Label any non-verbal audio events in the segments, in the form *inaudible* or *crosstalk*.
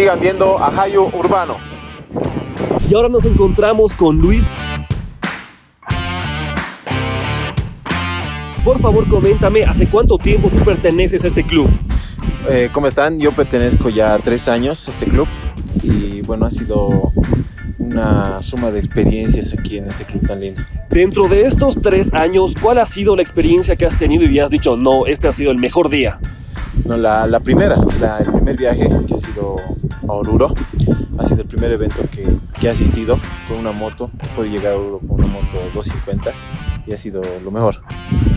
sigan viendo a Hayo Urbano. Y ahora nos encontramos con Luis. Por favor, coméntame, ¿hace cuánto tiempo tú perteneces a este club? Eh, ¿Cómo están? Yo pertenezco ya tres años a este club y bueno, ha sido una suma de experiencias aquí en este club tan lindo. Dentro de estos tres años, ¿cuál ha sido la experiencia que has tenido y has dicho, no, este ha sido el mejor día? No, la, la primera, la- el primer viaje que ha sido a Oruro, ha sido el primer evento que, que he asistido con una moto. Puedo llegar a Oruro con una moto 250 y ha sido lo mejor.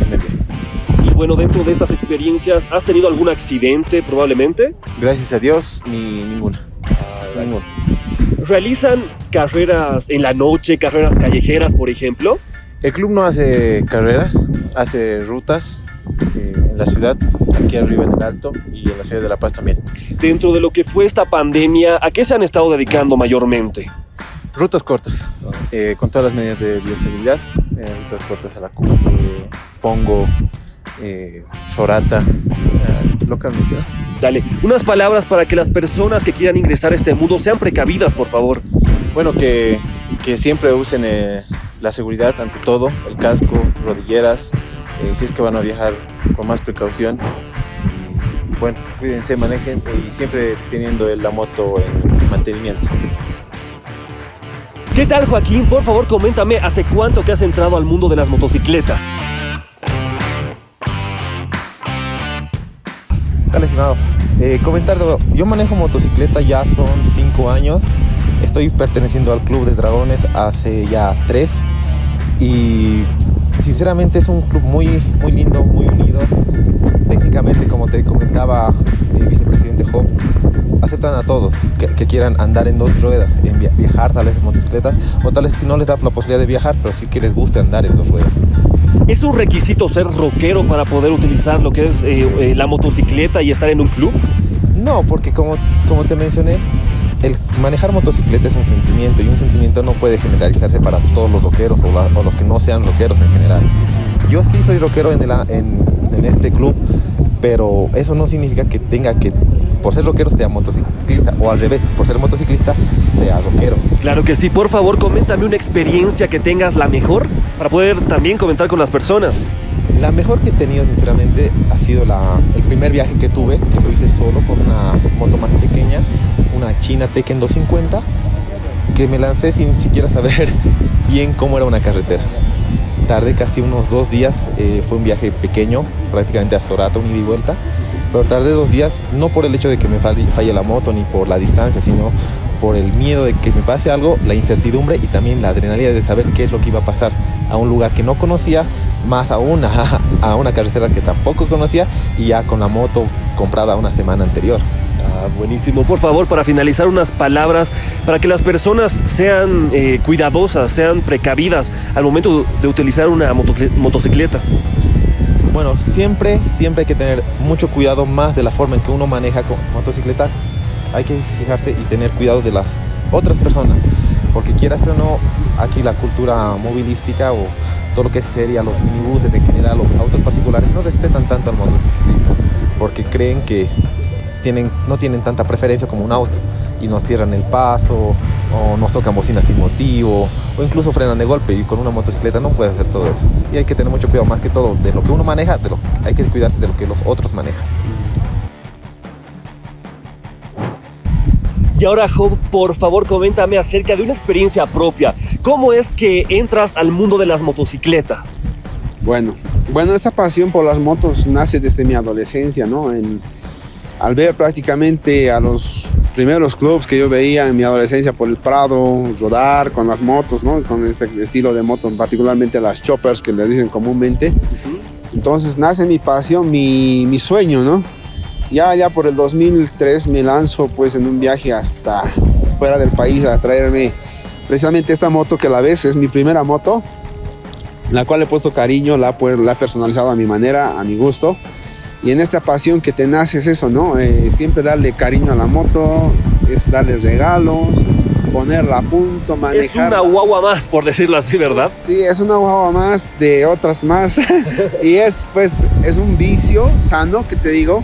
viaje. Y bueno, dentro de estas experiencias, ¿has tenido algún accidente probablemente? Gracias a Dios, ni ninguna. Ninguna. ¿Realizan carreras en la noche, carreras callejeras, por ejemplo? El club no hace carreras, hace rutas eh, en la ciudad, aquí arriba en el Alto y en la ciudad de La Paz también. Dentro de lo que fue esta pandemia, ¿a qué se han estado dedicando mayormente? Rutas cortas, eh, con todas las medidas de bioseguridad, eh, rutas cortas a la cumbre, Pongo, Sorata, localmente. Dale, unas palabras para que las personas que quieran ingresar a este mundo sean precavidas, por favor. Bueno, que, que siempre usen la seguridad ante todo, el casco, rodilleras, eh, si es que van a viajar con más precaución. Y, bueno, cuídense, manejen y siempre teniendo la moto en mantenimiento. ¿Qué tal, Joaquín? Por favor, coméntame, ¿hace cuánto que has entrado al mundo de las motocicletas? Tal estimado. Eh, comentar, yo manejo motocicleta ya son 5 años. Estoy perteneciendo al Club de Dragones hace ya 3. Y sinceramente es un club muy, muy lindo, muy unido. Técnicamente, como te comentaba el vicepresidente Job, aceptan a todos que, que quieran andar en dos ruedas, en viajar tal vez en motocicleta, o tal vez si no les da la posibilidad de viajar, pero sí que les guste andar en dos ruedas. ¿Es un requisito ser rockero para poder utilizar lo que es eh, eh, la motocicleta y estar en un club? No, porque como, como te mencioné, el manejar motocicleta es un sentimiento y un sentimiento no puede generalizarse para todos los rockeros o, los que no sean rockeros en general. Yo sí soy rockero en, el en, en este club, pero eso no significa que tenga que, por ser rockero, sea motociclista o al revés, por ser motociclista, sea rockero. Claro que sí, por favor, coméntame una experiencia que tengas la mejor para poder también comentar con las personas. La mejor que he tenido, sinceramente, ha sido la, el primer viaje que tuve, que lo hice solo con una moto más pequeña, una China Tekken 250, que me lancé sin siquiera saber *laughs* bien cómo era una carretera. Tardé casi unos dos días, eh, fue un viaje pequeño, prácticamente a Sorata, un ida y vuelta, pero tardé dos días no por el hecho de que me falle, la moto ni por la distancia, sino por el miedo de que me pase algo, la incertidumbre y también la adrenalina de saber qué es lo que iba a pasar a un lugar que no conocía, más aún a, *laughs* a una carretera que tampoco conocía y ya con la moto comprada una semana anterior. Ah, buenísimo. Por favor, para finalizar, unas palabras para que las personas sean eh, cuidadosas, sean precavidas al momento de utilizar una motocicleta. Bueno, siempre, siempre hay que tener mucho cuidado más de la forma en que uno maneja con motocicleta. Hay que fijarse y tener cuidado de las otras personas, porque quieras o no, aquí la cultura movilística o todo lo que sería los minibuses en general, los autos particulares, no respetan tanto al motociclista, porque creen que tienen, no tienen tanta preferencia como un auto y nos cierran el paso o nos tocan bocinas sin motivo o incluso frenan de golpe y con una motocicleta no puedes hacer todo eso. Y hay que tener mucho cuidado más que todo de lo que uno maneja, de lo, hay que cuidarse de lo que los otros manejan. Y ahora, Job, por favor, coméntame acerca de una experiencia propia. ¿Cómo es que entras al mundo de las motocicletas? Bueno, bueno, esta pasión por las motos nace desde mi adolescencia, ¿no? En- al ver prácticamente a los primeros clubs que yo veía en mi adolescencia por el Prado, rodar con las motos, ¿no? Con este estilo de motos, particularmente las choppers que les dicen comúnmente. Entonces nace mi pasión, mi, mi sueño, ¿no? Ya, ya por el 2003 me lanzo pues en un viaje hasta fuera del país a traerme precisamente esta moto que a la vez es mi primera moto la cual le he puesto cariño, la, he pu- la he personalizado a mi manera, a mi gusto. Y en esta pasión que te nace es eso, ¿no? Eh, siempre darle cariño a la moto, es darle regalos, ponerla a punto, Es manejar. una guagua más, por decirlo así, ¿verdad? Sí, es una guagua más de otras más. *laughs* y es pues, es un vicio sano que te digo,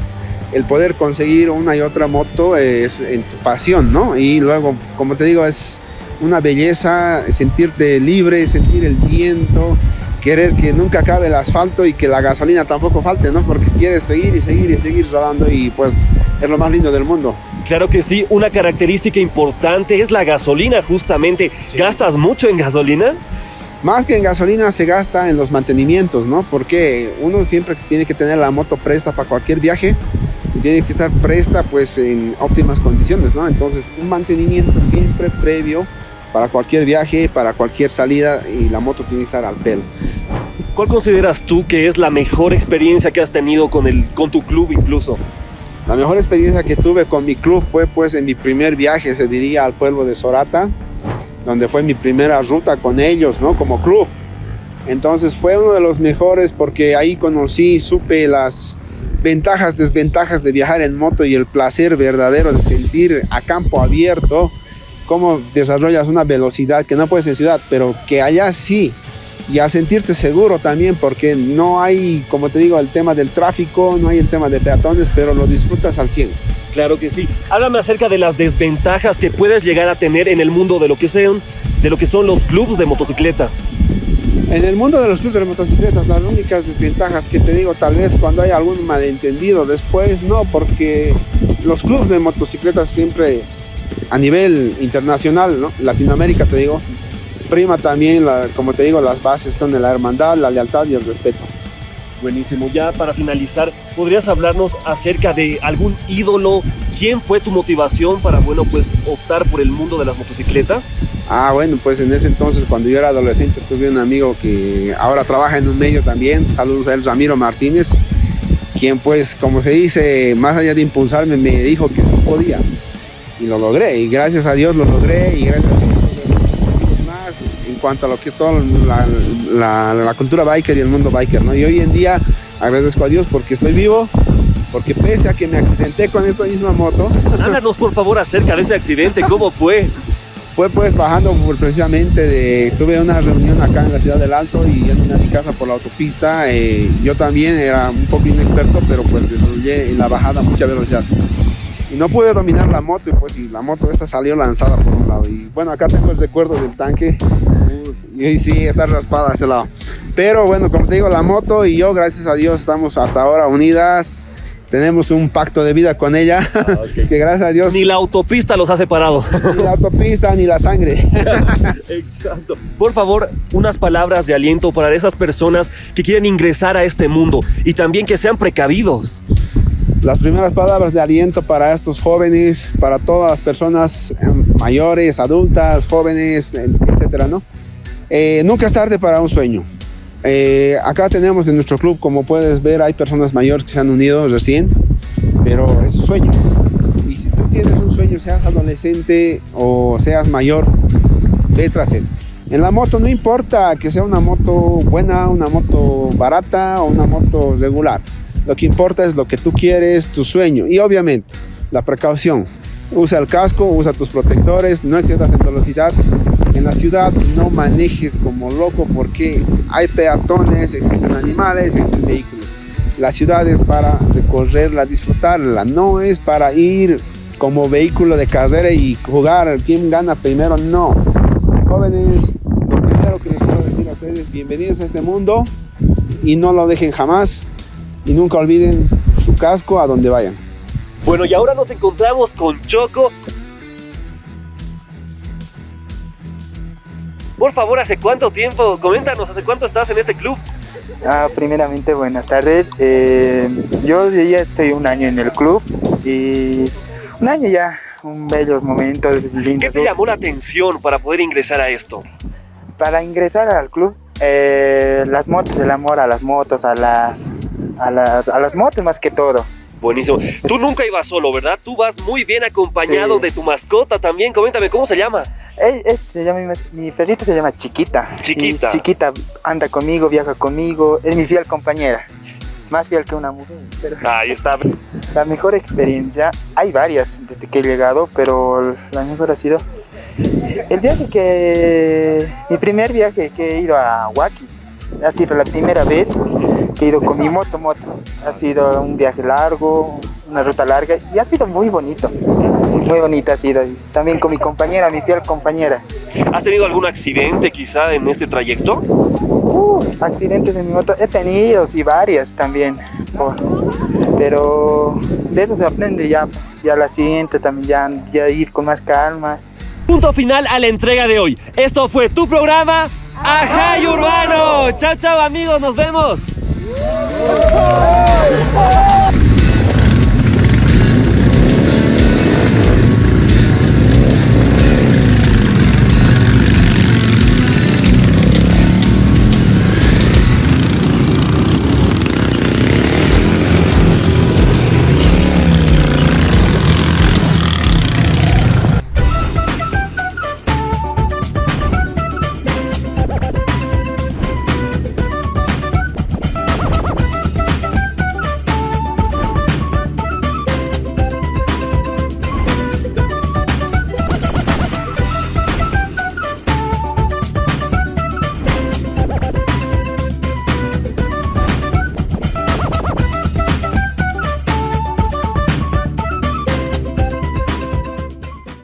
el poder conseguir una y otra moto es en tu pasión, ¿no? Y luego, como te digo, es una belleza sentirte libre, sentir el viento, querer que nunca acabe el asfalto y que la gasolina tampoco falte, ¿no? Porque quieres seguir y seguir y seguir rodando y pues es lo más lindo del mundo. Claro que sí, una característica importante es la gasolina justamente. ¿Gastas mucho en gasolina? Más que en gasolina se gasta en los mantenimientos, ¿no? Porque uno siempre tiene que tener la moto presta para cualquier viaje y tiene que estar presta pues en óptimas condiciones, ¿no? Entonces un mantenimiento siempre previo para cualquier viaje, para cualquier salida y la moto tiene que estar al pelo. ¿Cuál consideras tú que es la mejor experiencia que has tenido con, el, con tu club incluso? La mejor experiencia que tuve con mi club fue pues en mi primer viaje, se diría, al pueblo de Sorata, donde fue mi primera ruta con ellos, ¿no? Como club. Entonces fue uno de los mejores porque ahí conocí, supe las ventajas, desventajas de viajar en moto y el placer verdadero de sentir a campo abierto cómo desarrollas una velocidad que no puedes en ciudad, pero que allá sí. Y al sentirte seguro también, porque no hay, como te digo, el tema del tráfico, no hay el tema de peatones, pero lo disfrutas al 100. Claro que sí. Háblame acerca de las desventajas que puedes llegar a tener en el mundo de lo que sean, de lo que son los clubes de motocicletas. En el mundo de los clubes de motocicletas, las únicas desventajas que te digo, tal vez cuando hay algún malentendido, después no, porque los clubes de motocicletas siempre a nivel internacional, ¿no? Latinoamérica te digo, prima también, como te digo, las bases son de la hermandad, la lealtad y el respeto. Buenísimo. Ya para finalizar, ¿podrías hablarnos acerca de algún ídolo? ¿Quién fue tu motivación para, bueno, pues optar por el mundo de las motocicletas? Ah, bueno, pues en ese entonces, cuando yo era adolescente, tuve un amigo que ahora trabaja en un medio también. Saludos a él, Ramiro Martínez, quien pues, como se dice, más allá de impulsarme, me dijo que sí podía y lo logré y gracias a Dios lo logré y gracias a Dios más en cuanto a lo que es toda la, la, cultura biker y el mundo biker, ¿no? Y hoy en día agradezco a Dios porque estoy vivo, porque pese a que me accidenté con esta misma moto. Háblanos por favor acerca de ese accidente, ¿cómo fue? Fue pues bajando precisamente de, tuve una reunión acá en la ciudad del Alto y yendo a mi casa por la autopista, eh, yo también era un poco inexperto, pero pues desarrollé en la bajada mucha velocidad y no pude dominar la moto y pues y la moto esta salió lanzada por un lado y bueno acá tengo el recuerdo del tanque y sí está raspada a ese lado pero bueno como te digo la moto y yo gracias a Dios estamos hasta ahora unidas tenemos un pacto de vida con ella, ah, *laughs* que gracias a Dios... Ni la autopista los ha separado. Ni la autopista, ni la sangre. *laughs* *laughs* Exacto. Por favor, unas palabras de aliento para esas personas que quieren ingresar a este mundo y también que sean precavidos las primeras palabras de aliento para estos jóvenes, para todas las personas em, mayores, adultas, jóvenes, etcétera, ¿no? Eh, nunca es tarde para un sueño. Eh, acá tenemos en nuestro club, como puedes ver, hay personas mayores que se han unido recién, pero es un sueño. Y si tú tienes un sueño, seas adolescente o seas mayor, ve tras él. En la moto no importa que sea una moto buena, una moto barata o una moto regular. Lo que importa es lo que tú quieres, tu sueño y obviamente la precaución. Usa el casco, usa tus protectores, no excedas en velocidad. En la ciudad no manejes como loco porque hay peatones, existen animales, existen vehículos. La ciudad es para recorrerla, disfrutarla, no es para ir como vehículo de carrera y jugar quién gana primero, no. Jóvenes, lo primero que les puedo decir a ustedes, bienvenidos a este mundo y no lo dejen jamás y nunca olviden su casco a donde vayan. Bueno, y ahora nos encontramos con Choco. Por favor, ¿hace cuánto tiempo? Coméntanos, ¿hace cuánto estás en este club? Ah, primeramente, buenas tardes. Eh, yo ya estoy un año en el club y un año ya, un bello momento. ¿Qué te llamó la atención para poder ingresar a esto? Para ingresar al club, eh, las motos, el amor a las motos, a las a, las motos más que todo. Buenísimo. Tú nunca ibas solo, ¿verdad? Tú vas muy bien acompañado de tu mascota también. Coméntame, ¿cómo se llama? Se llama mi, perrito se llama Chiquita. Chiquita. chiquita anda conmigo, viaja conmigo, es mi fiel compañera. Más fiel que una mujer. Ahí está. La mejor experiencia, hay varias desde que he llegado, pero la mejor ha sido el viaje que. Mi primer viaje que he ido a Huaki. Ha sido la primera vez he ido con mi moto, moto. Ha sido un viaje largo, una ruta larga y ha sido muy bonito. Muy bonita ha sido. Y también con mi compañera, mi fiel compañera. ¿Has tenido algún accidente quizá en este trayecto? Uh, accidentes en mi moto he tenido, sí, varias también. Oh, pero de eso se aprende ya. Ya la siguiente también, ya, ya ir con más calma. Punto final a la entrega de hoy. Esto fue tu programa Ajay Urbano. Chao, chao amigos, nos vemos. Oh!